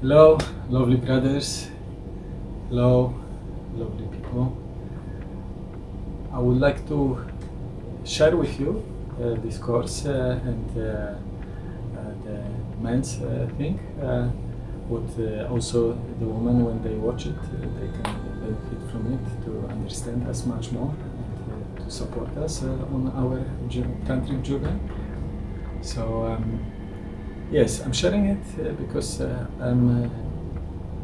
Hello, lovely brothers. Hello, lovely people. I would like to share with you uh, this course uh, and uh, uh, the men's uh, thing. What uh, also the women, when they watch it, they can benefit from it to understand us much more and to support us on our tantric journey. So. Um, Yes, I'm sharing it uh, because uh, I'm uh,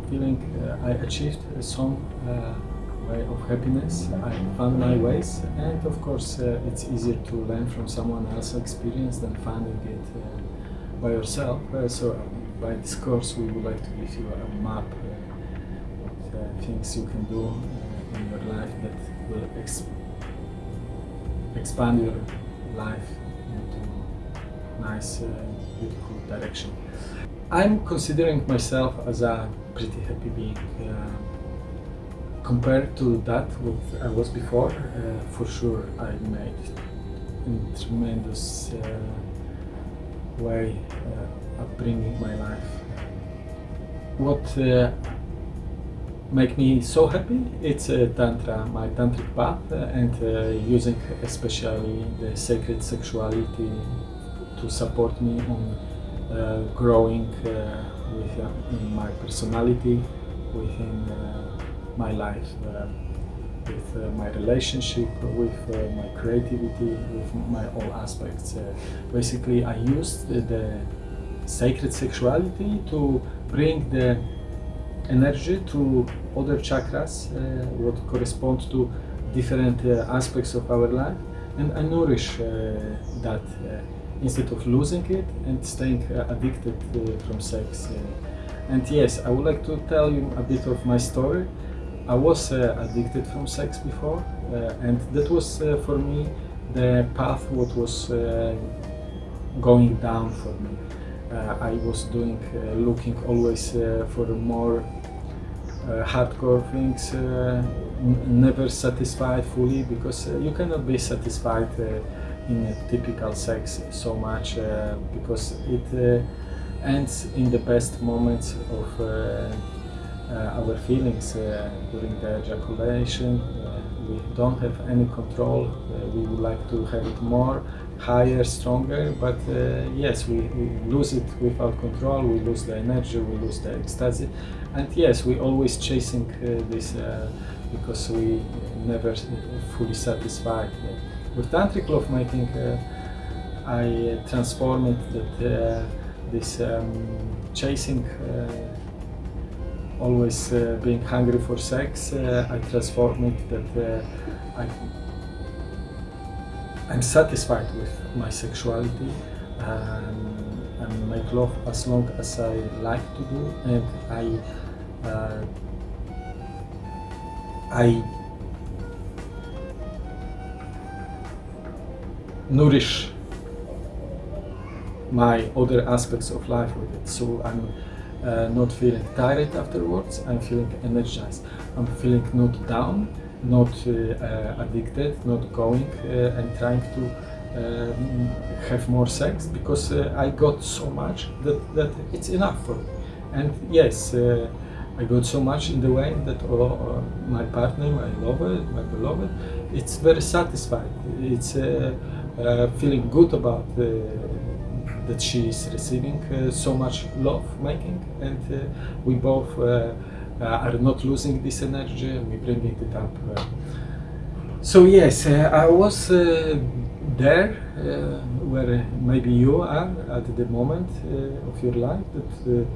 feeling I achieved some way of happiness. I found my ways, and of course, uh, it's easier to learn from someone else's experience than finding it uh, by yourself. Uh, so, by this course, we would like to give you a map of things you can do in your life that will ex- expand your life into nice, beautiful direction. I'm considering myself as a pretty happy being. Uh, compared to that what I was before, uh, for sure I made a tremendous uh, way uh, of bringing my life. What uh, make me so happy it's uh, tantra my tantric path uh, and uh, using especially the sacred sexuality to support me on uh, growing uh, within in my personality within uh, my life uh, with uh, my relationship with uh, my creativity with my all aspects. Uh, basically i used the, sacred sexuality to bring the energy to other chakras, uh, what correspond to different uh, aspects of our life, and I nourish uh, that uh, instead of losing it and staying uh, addicted uh, from sex. And yes, I would like to tell you a bit of my story. I was uh, addicted from sex before, and that was for me the path what was going down for me. Uh, I was doing, uh, looking always uh, for more hardcore things, never satisfied fully because you cannot be satisfied in a typical sex so much uh, because it uh, ends in the best moments of uh, uh, our feelings uh, during the ejaculation. Uh, we don't have any control. We would like to have it more, higher, stronger, but yes, we, we lose it without control. We lose the energy, we lose the ecstasy, and yes, we always chasing this because we never fully satisfied. With tantric lovemaking, uh, I uh, transform it that this um, chasing. Uh, always uh, being hungry for sex, uh, I transform it that uh, I, I'm satisfied with my sexuality um, and make love as long as I like to do, and I uh, I nourish my other aspects of life with it. So I'm uh, not feeling tired afterwards. I'm feeling energized. I'm feeling not down, not uh, uh, addicted, not going uh, and trying to um, have more sex because uh, I got so much that, that it's enough for me. And yes, uh, I got so much in the way that oh, uh, my partner, my lover, my beloved, it's very satisfied. It's uh, uh, feeling good about uh, that she is receiving uh, so much love making and uh, we both uh, are not losing this energy and we bring it up so yes i was there where maybe you are at the moment of your life that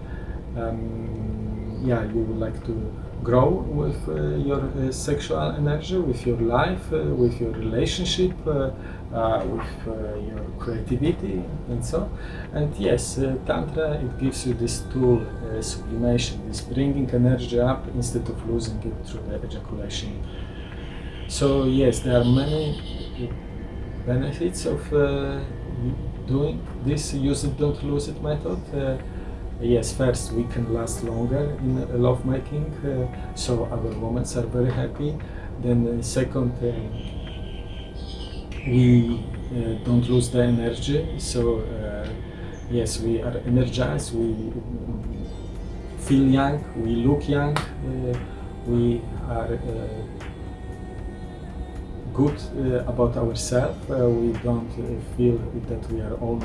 um, yeah you would like to grow with uh, your uh, sexual energy with your life uh, with your relationship uh, uh, with uh, your creativity and so. And yes tantra it gives you this tool sublimation this bringing energy up instead of losing it through the ejaculation. So yes there are many benefits of doing this use it don't lose it method yes first we can last longer in lovemaking, uh, so our moments are very happy. Then uh, second uh, we uh, don't lose the energy so yes we are energized we feel young, we look young, we are good uh, about ourselves. Uh, we don't uh, feel that we are always,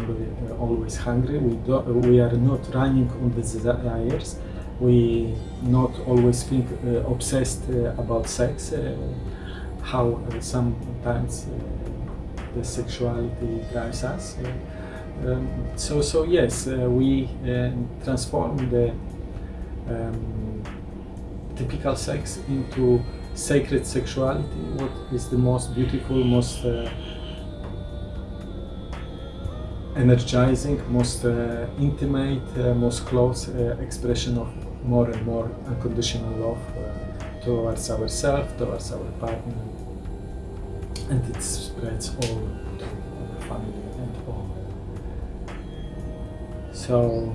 uh, always hungry. We, we are not running on the desires. We not always think obsessed about sex. How sometimes the sexuality drives us. Um, so, so yes, uh, we uh, transform the um, typical sex into sacred sexuality, what is the most beautiful, most uh, energizing, most uh, intimate, uh, most close uh, expression of more and more unconditional love uh, towards ourselves, towards our partner, and it spreads all to our family and all. So,